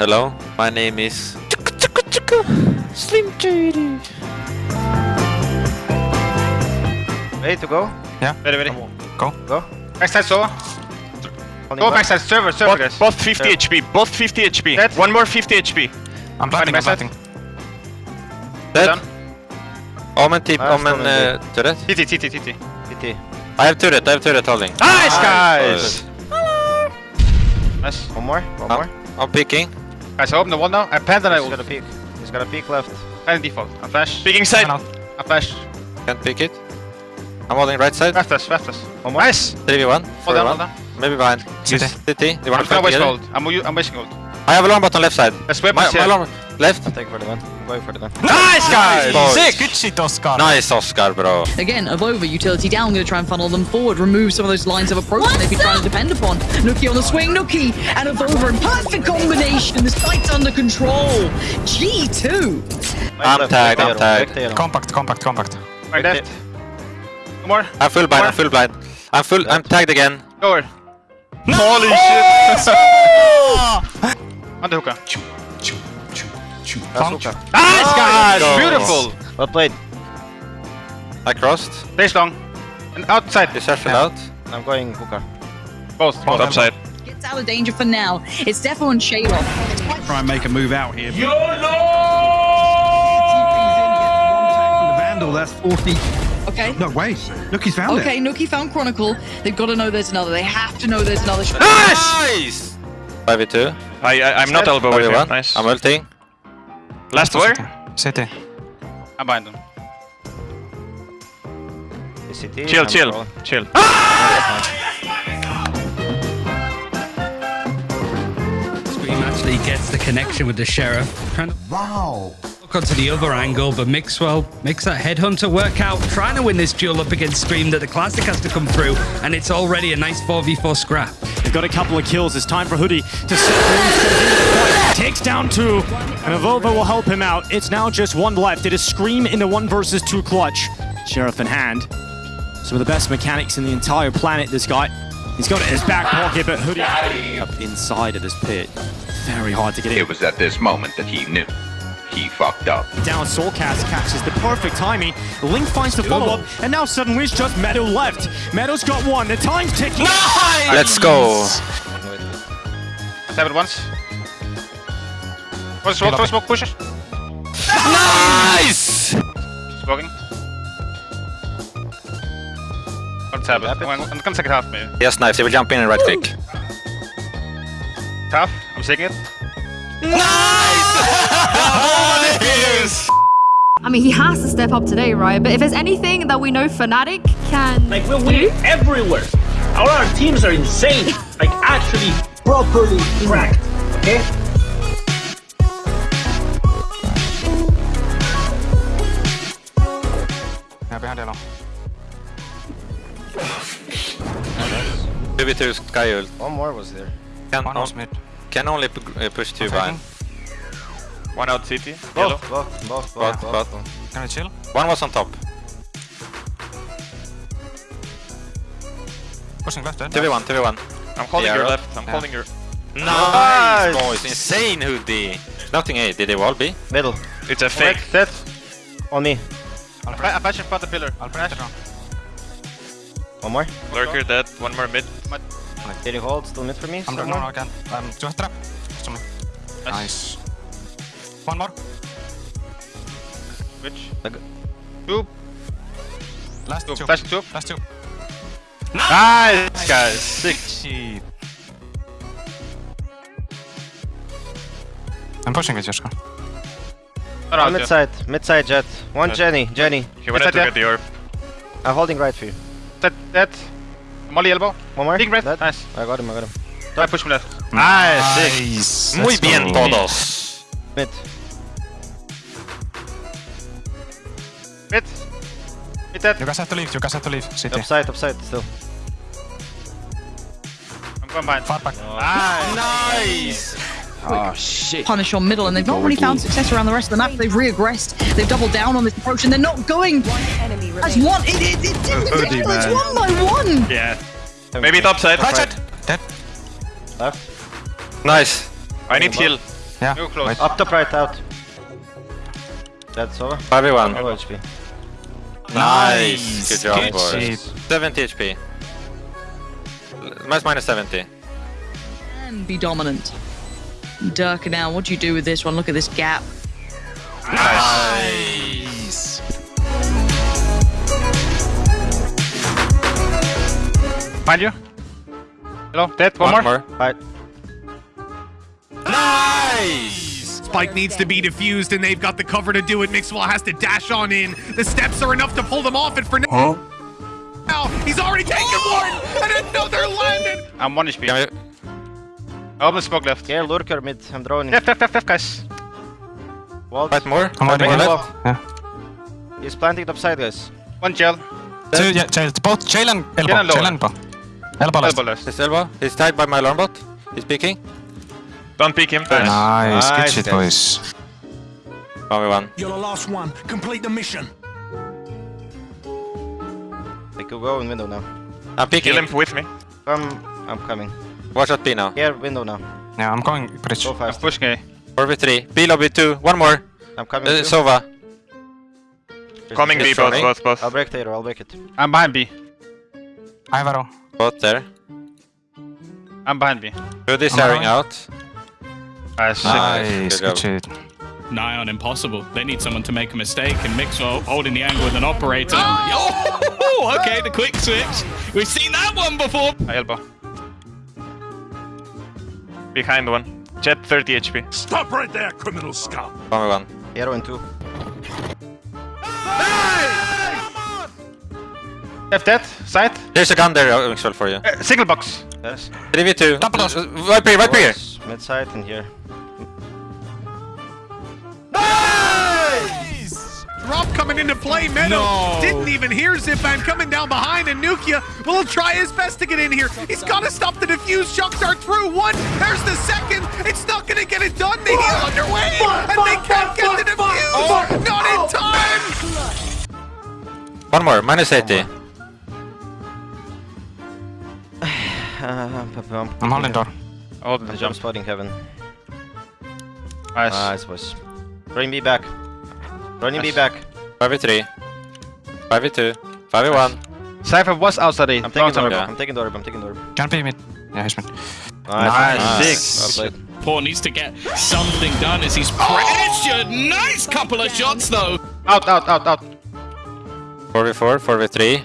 Hello, my name is Slim JD. Ready to go? Yeah. Ready, ready. Go. Go. Backside Sova. Holding Go back. backside server, server Both, guys. both 50 Yeah. HP, both 50 HP. Dead. One more 50 HP. I'm planting, I'm backside. planting. Dead. Done. Omen tip, Omen uh, turret. TT, TT, TT. PT. I have turret, I have turret holding. Nice, guys! Hello! Nice. One more. One Oh. more. I'm picking. Guys, I open the wall now. I plant and I He's ult. got a peek. He's got a peek left. And default. I'm flash. Speaking side. One out. I flash. Can't pick it. I'm holding right side. Left us, left us. One more. Nice! 3v1. Hold down, 4v1. hold down. Maybe behind. City. City. You want I'm to gonna waste gold. I'm, u- I'm wasting gold. I have a long bot on left side. Let's My, weapons my here. long left. I'll take for the gun. I'm for the gun. Nice, guys! boys. Sick! Good shit, Oscar. Nice Oscar, bro. Again, Avova, utility down, going to try and funnel them forward, remove some of those lines of approach that they've been trying to depend upon. nukkye on the swing, nukkye and Avova in perfect combination. The site's under control. G2. I'm tagged, I'm tail, tagged. left tail. Compact, compact, compact. Right left. Two more. I'm full blind, I'm full blind. I'm full, I'm tagged again. Go over. Holy shit. On the hookah. That's hookah. Nice, guys! Go. Beautiful! Well played. I crossed. Stay long. And outside. This fell out. I'm going hooker. Both. Both upside. Gets out of danger for now. It's Defo and Shade off. try and make a move out here. YOLO! Vandal, that's 40. Okay. No, wait. Look, he's found Okay, it. nukkye found Chronicle. They've got to know there's another. They have to know there's another. Nice! 5v2. I, I, I'm not elbow with you. Nice. I'm ulting. Last where? City. I'm behind them. Is CT? Chill, I'm chill, rolling. chill. Ah! Scream actually gets the connection with the sheriff. Wow. Look onto the other angle, but Mixwell makes that headhunter work out, trying to win this duel up against Scream that the classic has to come through, and it's already a nice 4v4 scrap. They've got a couple of kills. It's time for Hoodie to set Bloom straight into the. Takes down two, and Avova will help him out. It's now just one left. It is Scream in the one versus two clutch. Sheriff in hand. Some of the best mechanics in the entire planet, this guy. He's got it in his back pocket, but Hoodie up inside of this pit. Very hard to get in. It was at this moment that he knew. He fucked up. Down soulcas catches the perfect timing. L1NK finds the follow-up, and now suddenly it's just Meadow left. Meadow's got one. The time's ticking. Nice! Let's go. Let's have it once. One smoke, one smoke, push it. Nice! Smoking. One tab. Tap it. One, one, one second half maybe. Yes, knife. They will jump in and right click. Tough. I'm taking it. I mean, he has to step up today, right? But if there's anything that we know Fnatic can Like we're winning everywhere. All our teams are insane. Like actually properly cracked. Okay? Yeah, behind yellow. 2v2 Skye ult. One more was there. Can, One was mid. Can only pu- uh, push two I'm behind. One out city. Yellow. Both, both, both, Both, both, both. Can we chill? One was on top. Pushing left, dead. 2v1, 2v1. I'm holding Yeah, your left. I'm Yeah. holding your. Nice, boys. Insane hoodie. Nothing A. Did they wall B? Middle. It's a fake. Dead. On me. I'll I break, I flash in front of the pillar. I'll break it. One more. Lurker dead. One more mid. Did he hold? Still mid for me? I'm Still no, no, more? I can't. Um, do you have trap? Just on me. Nice. One more. Which? Like- Two. Last Two. two. Flash two. Last two. Nice, guys. Six. Shit. I'm pushing it, Joshka. Around One you. mid side. Mid side jet. One Jet. Jenny. Jenny. He wanted Is to that get the orb. I'm holding right for you. Dead. Dead. Molly elbow. One more. Big red. Dead. Nice. I got him, I got him. I push me left. Nice. Sick. Nice. Muy Let's bien, go. todos. Mid. Mid. Mid dead. You guys have to leave, you guys have to leave. City. Upside, upside, still. I'm going behind. Far back. Nice. Nice. Oh, shit. punish on middle, and they've not really found success around the rest of the map. They've reaggressed. They've doubled down on this approach, and they're not going as one. It, it, it, it, Hoodie, it's oh, man. one by one. Yeah. Maybe top side. Right side. Dead. Left. Nice. I need heal. Yeah. You're close. Wait. Up top right out. That's over. 5v1. No HP. Nice. Good job, Good boys. shit. 70 HP. Minus minus 70. And be dominant. Durka now, what do you do with this one? Look at this gap. Nice. Find you. Hello, dead. One, One more. more. Right. Spike needs to be defused, and they've got the cover to do it. Mixwell has to dash on in. The steps are enough to pull them off, and for now, he's already taken oh! one, and another landed. I'm one HP. Can we... I open smoke left. Yeah, lurker mid. I'm droning. Left, left, left, left, guys. Walled. Fight more? I'm Fight waiting. more left? Yeah. He's planting top side, guys. One gel. Two, yeah, jail, both jail and elbow. Jail and lower. Jail and elbow. Elbow left. Elbow left. His elbow. He's tied by my alarm bot. He's peeking. Don't peek him. Nice, good Nice, shit, guys. boys. 1v1. You're the last one. Complete the mission. They could go in window now. I'm peeking. Kill him with me. Come. I'm coming. Watch out B now. Here, window now. Yeah, I'm going bridge. Go I'm fast. pushing A. 4v3. B lobby 2. One more. I'm coming. Uh, too. Sova. Coming B, He's both, running. both, both. I'll break Taylor. I'll break it. I'm behind B. I have arrow. Both there. I'm behind B. Hoodie's I'm airing out. Nice. Nice, Good good job. shit. Nigh on impossible. They need someone to make a mistake, and Mixwell holding the angle with an operator. Oh! oh, okay, the quick switch. We've seen that one before. I elbow. Behind one. Jet 30 HP. Stop right there, criminal scum. 1v1. Hero in two. Left dead. Side. There's a gun there, Mixwell, for you. Uh, single box. Yes. 3v2. Double doors. Uh, Right here, right here. Mid side and here. Drop coming into play, Meadow. Didn't even hear Zipman coming down behind, and nukkye will try his best to get in here. He's got to stop the defuse. Chucks are through one. There's the second. It's not going to get it done. The heal underway, and they can't get the defuse. Not in time. One more. Minus 80. I'm, I'm holding door. Hold the I'm jump jump. spotting heaven. Nice. Nice, boys. Running me back. Running me Nice. back. 5v3. 5v2. 5v1. Cypher was outside A. I'm taking Don't door. Yeah. I'm taking door. I'm taking door. Can be mid. Yeah, he's mid. Nice. Nice. Well played. Paul needs to get something done as he's oh! pressured. Nice couple of shots, though. Out, out, out, out. 4v4. 4v3.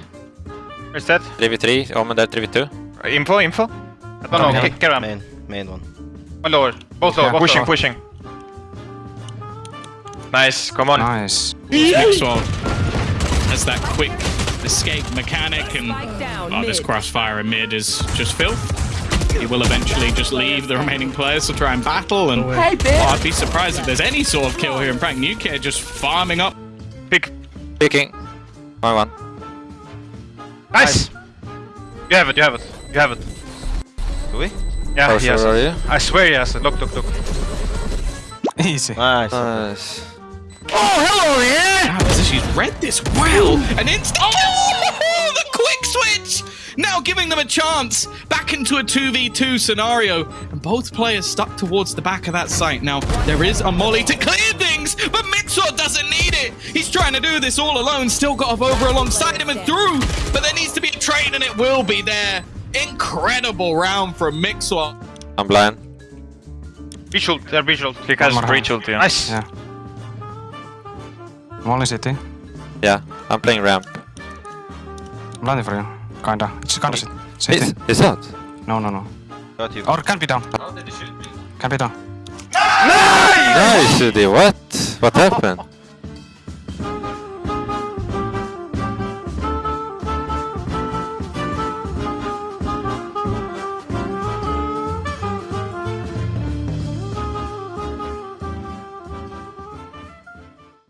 Where's that? 3v3. Omen there. 3v2. Uh, Info, info. I don't know. Okay. Kick, kick around. Main. Main one. One lower. Both lower. Yeah. Both Pushing, lower. pushing. Nice, come on. Nice. Next one has that quick escape mechanic, and oh, this crossfire in mid is just filth. He will eventually just leave the remaining players to try and battle, and oh, I'd be surprised if there's any sort of kill here. In fact, Nuke just farming up. Pick. Peeking. 1v1. Nice. You have it. You have it. You have it. Do we? Yeah, oh, How he has sure are it. you? I swear he has it. Look, look, look. Easy. Nice. Nice. Oh, wow, She's ah, read this well. An instant Oh, the quick switch! Now giving them a chance back into a 2v2 scenario. And both players stuck towards the back of that site. Now, there is a molly to clear things, but Mixor doesn't need it. He's trying to do this all alone. Still got off over alongside him and through. But there needs to be a trade, and it will be there. Incredible round from Mixor. I'm blind. Visual. They're visual. He has One more breach ult, yeah. Nice. Yeah. I'm only city. Yeah. I'm playing ramp. I'm landing for you. Kinda. It's kinda city. City. It's, it's out. No, no, no. Got you. Or can be down. Can be down. Nice, Udi. What? What happened?